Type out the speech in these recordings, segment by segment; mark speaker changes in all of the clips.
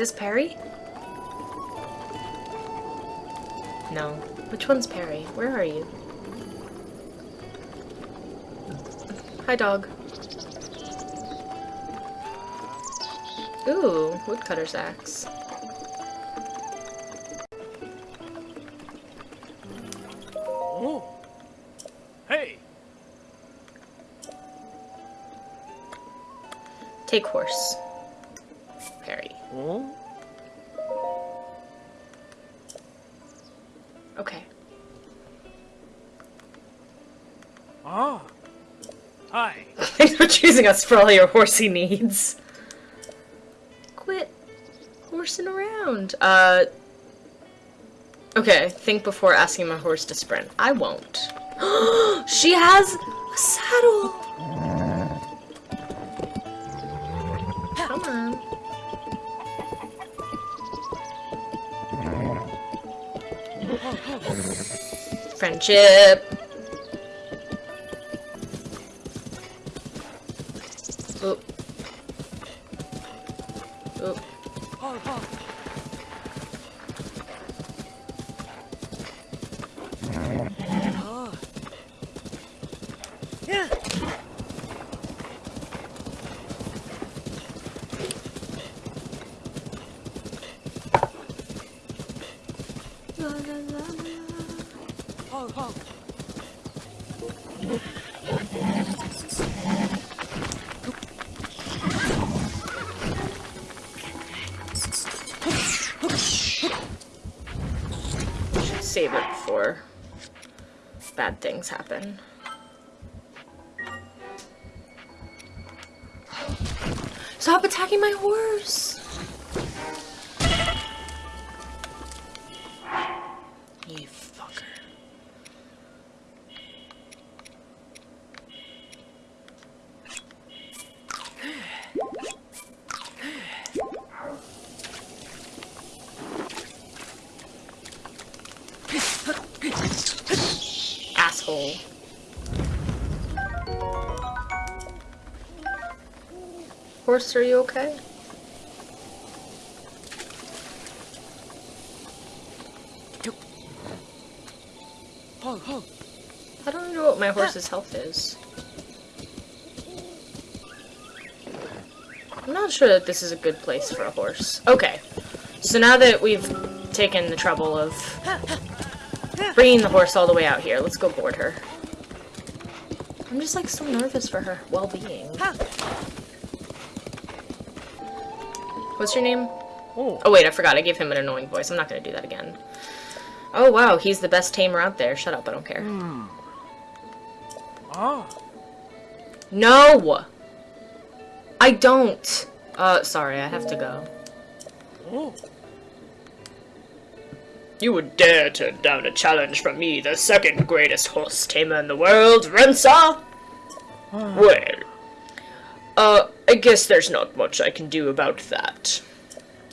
Speaker 1: this Perry? No. Which one's Perry? Where are you? Hi, dog. Ooh, woodcutter's axe.
Speaker 2: Oh. Hey.
Speaker 1: Take horse.
Speaker 2: Oh.
Speaker 1: Okay.
Speaker 2: Ah. Hi.
Speaker 1: Thanks for choosing us for all your horsey needs. Quit horsing around. Uh. Okay, think before asking my horse to sprint. I won't. she has a saddle! Friendship. Oh. Oh.
Speaker 2: Oh, oh. Ah. Yeah. Oh, oh.
Speaker 1: Should save it before bad things happen. Stop attacking my horse! Horse, are you okay? I don't know what my horse's health is. I'm not sure that this is a good place for a horse. Okay, so now that we've taken the trouble of bringing the horse all the way out here, let's go board her. I'm just like so nervous for her well-being. What's your name?
Speaker 2: Oh.
Speaker 1: Oh wait, I forgot. I gave him an annoying voice. I'm not gonna do that again. Oh wow, he's the best tamer out there. Shut up, I don't care.
Speaker 2: Ah.
Speaker 1: No! I don't! Uh, sorry, I have to go.
Speaker 2: Oh.
Speaker 1: You would dare turn down a challenge from me, the second greatest horse tamer in the world, Rensa? well, uh, I guess there's not much I can do about that.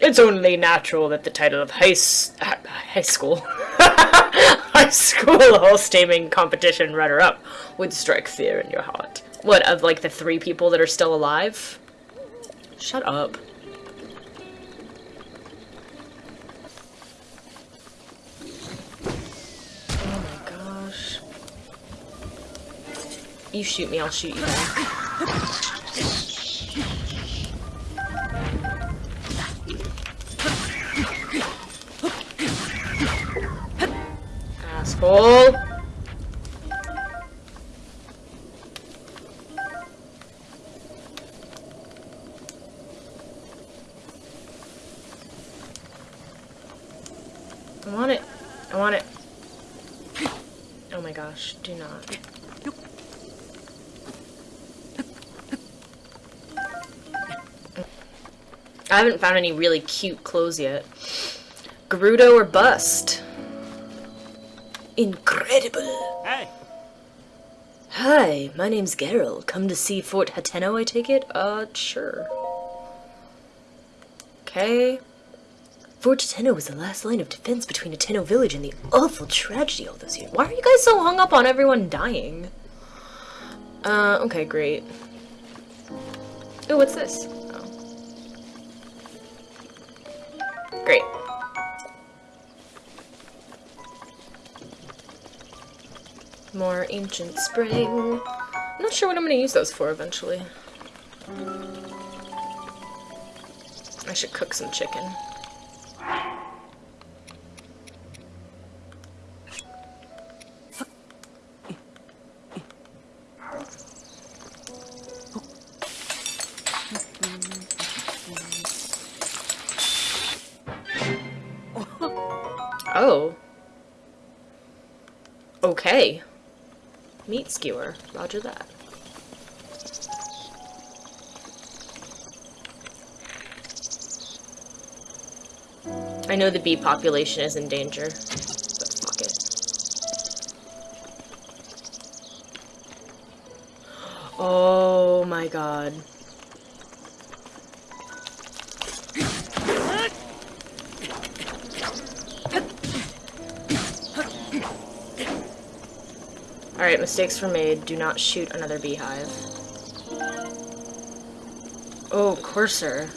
Speaker 1: It's only natural that the title of high, uh, high school, high school horse taming competition runner-up would strike fear in your heart. What, of like the three people that are still alive? Shut up. Oh my gosh. You shoot me, I'll shoot you back. Asshole! I want it. I want it. Oh my gosh, do not. I haven't found any really cute clothes yet. Gerudo or bust? Incredible.
Speaker 2: Hey.
Speaker 1: Hi, my name's Geralt. Come to see Fort Hateno, I take it? Uh, sure. Okay. Fort Hateno was the last line of defense between Hateno village and the awful tragedy all those years. Why are you guys so hung up on everyone dying? Uh, okay, great. Ooh, what's this? Great. More ancient spring. I'm not sure what I'm going to use those for eventually. I should cook some chicken. Okay. Meat skewer. Roger that. I know the bee population is in danger, but fuck it. Oh my god. Alright, mistakes were made. Do not shoot another beehive. Oh, Courser.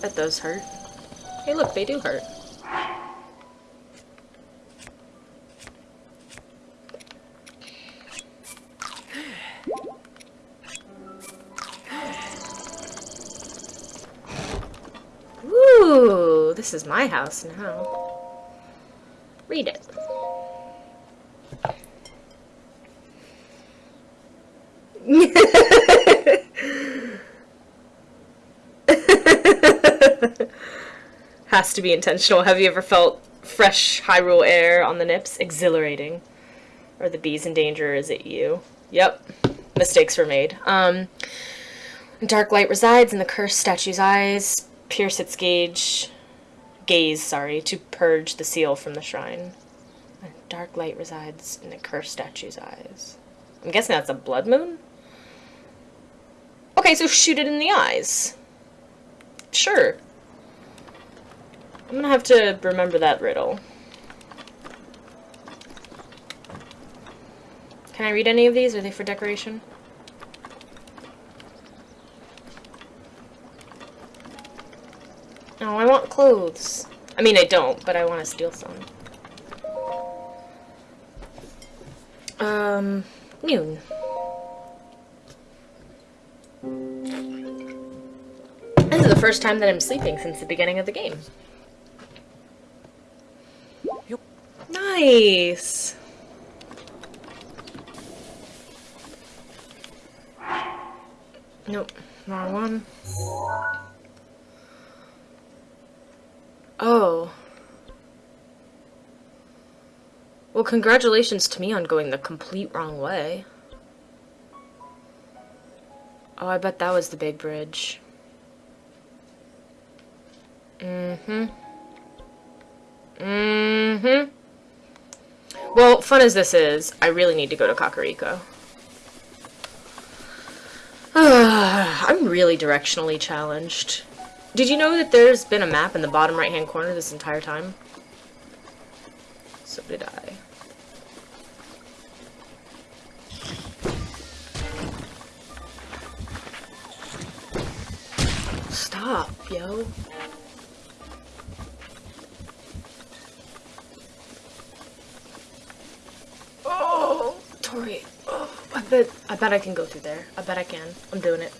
Speaker 1: That does hurt. Hey look, they do hurt. Ooh, this is my house now. Read it. Has to be intentional. Have you ever felt fresh Hyrule air on the nips? Exhilarating. Are the bees in danger? Is it you? Yep. Mistakes were made. Um, dark light resides in the cursed statue's eyes. Pierce its gauge. Gaze, sorry, to purge the seal from the shrine. Dark light resides in the cursed statue's eyes. I'm guessing that's a blood moon? Okay, so shoot it in the eyes. Sure. I'm gonna have to remember that riddle. Can I read any of these? Are they for decoration? Oh, I want clothes. I mean, I don't, but I want to steal some. Um, noon. This is the first time that I'm sleeping since the beginning of the game. Nice. Nope, wrong one. Oh. Well, congratulations to me on going the complete wrong way. Oh, I bet that was the big bridge. Mm-hmm. Mm-hmm. Well, fun as this is, I really need to go to Kakariko. I'm really directionally challenged. Did you know that there's been a map in the bottom right-hand corner this entire time? So did I. Stop, yo. Oh, Tori. Oh, I bet. I bet I can go through there. I bet I can. I'm doing it.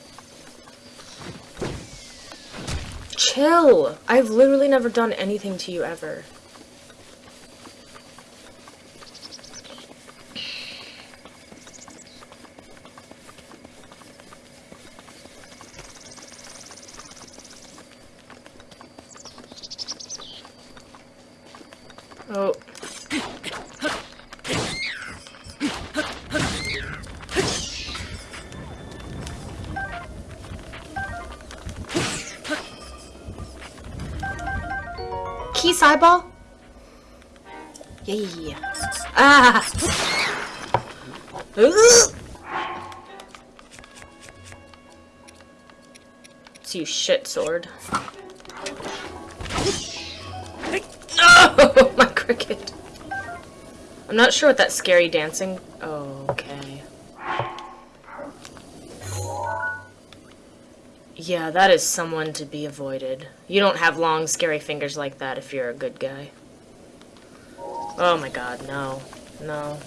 Speaker 1: Chill. I've literally never done anything to you ever. Oh. Keese eyeball? Yeah. Ah! Ugh! It's you shit sword. Oh, my cricket. I'm not sure what that scary dancing... Oh, Yeah, that is someone to be avoided. You don't have long, scary fingers like that if you're a good guy. Oh my god, no. No.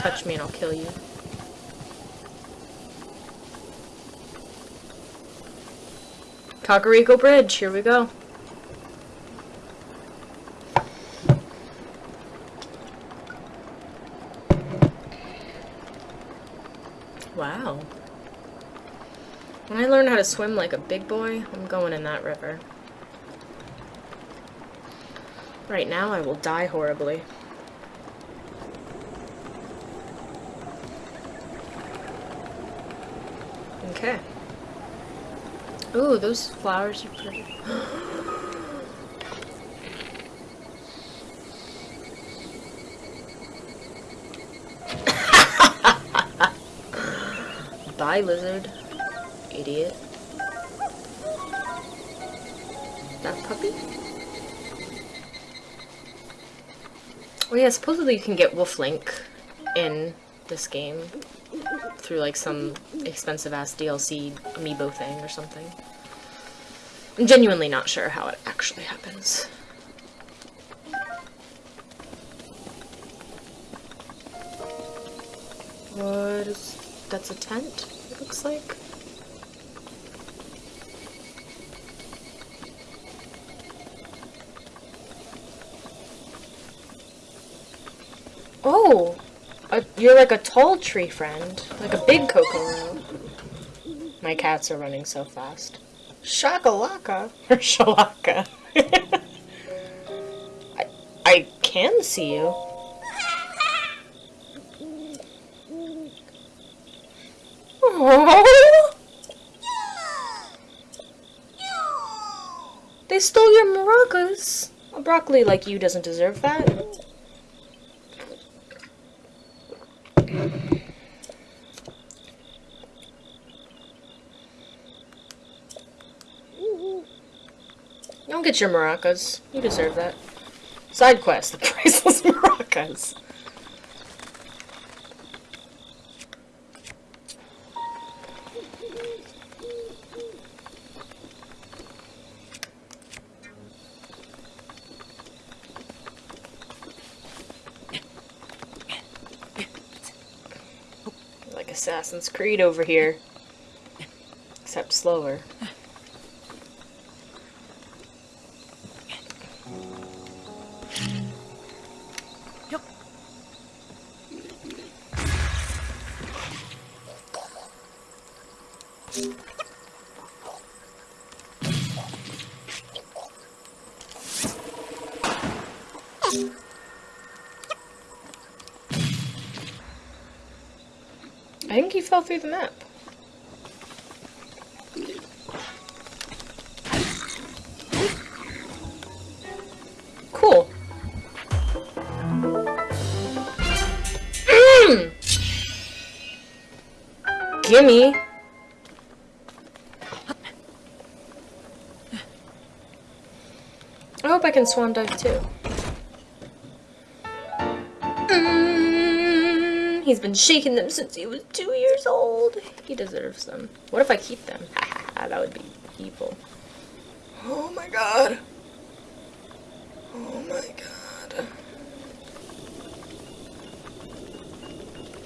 Speaker 1: Touch me and I'll kill you. Kakariko Bridge, here we go. Wow. When I learn how to swim like a big boy, I'm going in that river. Right now, I will die horribly. Okay. Ooh, those flowers are pretty. Lizard. Idiot. That puppy? Oh yeah, supposedly you can get Wolf Link in this game through like some expensive ass DLC amiibo thing or something. I'm genuinely not sure how it actually happens. What is that's a tent, looks like. Oh! A, you're like a tall tree friend. Like a big Kokoro. My cats are running so fast. Shakalaka! Or Shalaka. I, I can see you. Aww. They stole your maracas. A broccoli like you doesn't deserve that. Don't get your maracas. You deserve that. Side quest, the priceless maracas. Like Assassin's Creed over here. Except slower. Fell through the map. Cool. Mm. Gimme. I hope I can swan dive too. He's been shaking them since he was two years old. He deserves them. What if I keep them? that would be evil. Oh my god. Oh my god.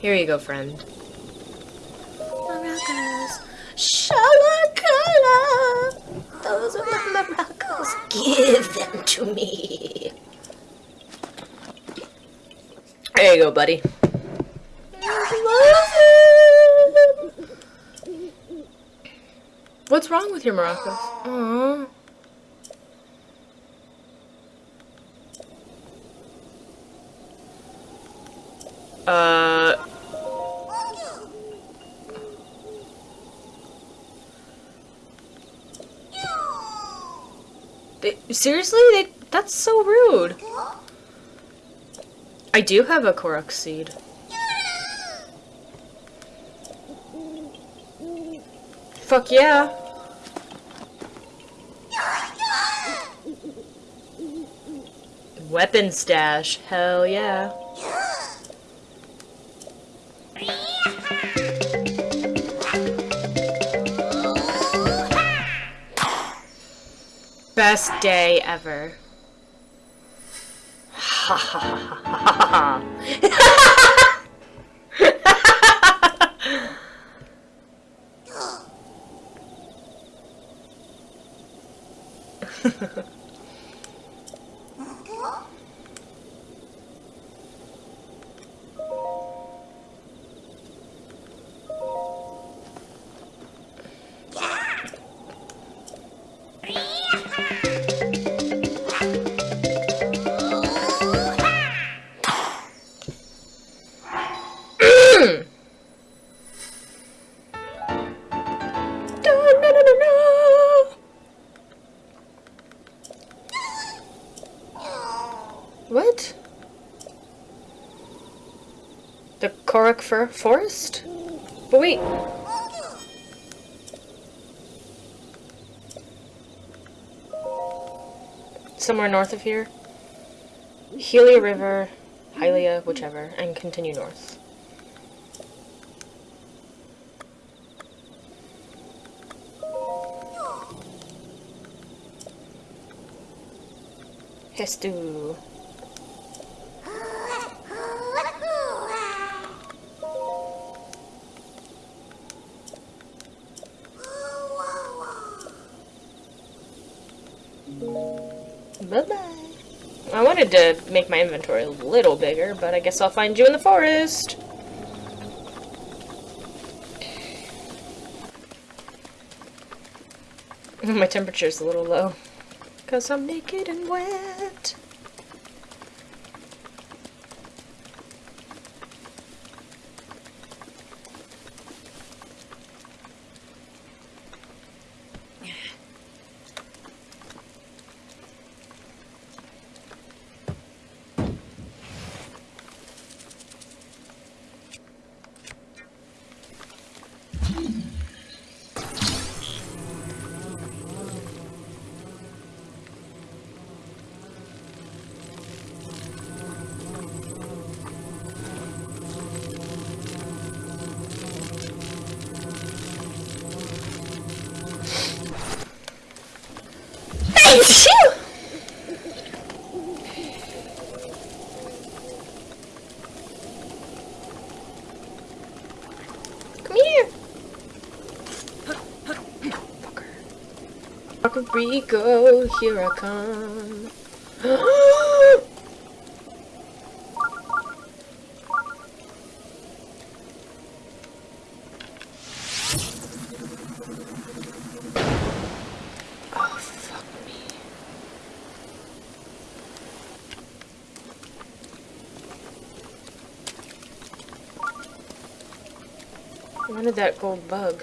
Speaker 1: Here you go, friend. Maracas. Shalakala. Those are my maracas. Give them to me. There you go, buddy. What's wrong with your maracas? Aww. Uh. They, seriously? They, that's so rude. I do have a Korok seed. Fuck yeah. Weapon stash. Hell yeah. Best day ever. Ha ha ha ha ha ha! Ha ha ha. Hmm. What? The Korok Fir Forest? But wait. Somewhere north of here. Helia River, Hylia, whichever, and continue north. Bye-bye. I wanted to make my inventory a little bigger, but I guess I'll find you in the forest. My temperature's a little low. Cause I'm naked and wet. Rico, here I come. oh, wanted that gold bug.